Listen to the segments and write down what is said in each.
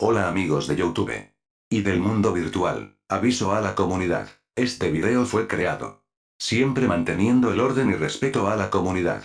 Hola amigos de Youtube. Y del mundo virtual, aviso a la comunidad, este video fue creado. Siempre manteniendo el orden y respeto a la comunidad.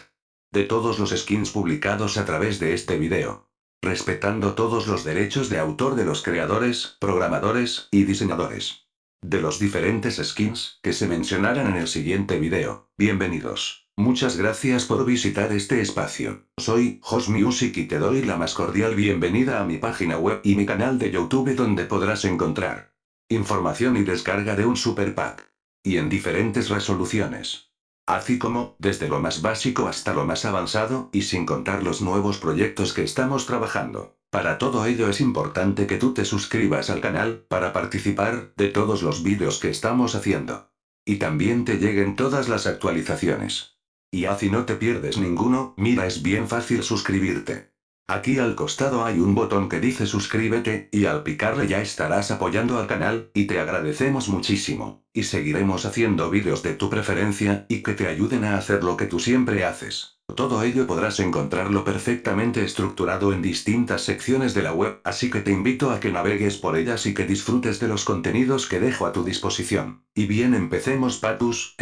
De todos los skins publicados a través de este video. Respetando todos los derechos de autor de los creadores, programadores y diseñadores. De los diferentes skins que se mencionarán en el siguiente video. Bienvenidos. Muchas gracias por visitar este espacio. Soy Jos Music y te doy la más cordial bienvenida a mi página web y mi canal de YouTube donde podrás encontrar información y descarga de un super pack. Y en diferentes resoluciones. Así como, desde lo más básico hasta lo más avanzado, y sin contar los nuevos proyectos que estamos trabajando. Para todo ello es importante que tú te suscribas al canal, para participar de todos los vídeos que estamos haciendo. Y también te lleguen todas las actualizaciones. Y así no te pierdes ninguno, mira es bien fácil suscribirte. Aquí al costado hay un botón que dice suscríbete, y al picarle ya estarás apoyando al canal, y te agradecemos muchísimo. Y seguiremos haciendo vídeos de tu preferencia, y que te ayuden a hacer lo que tú siempre haces. Todo ello podrás encontrarlo perfectamente estructurado en distintas secciones de la web, así que te invito a que navegues por ellas y que disfrutes de los contenidos que dejo a tu disposición. Y bien empecemos patus,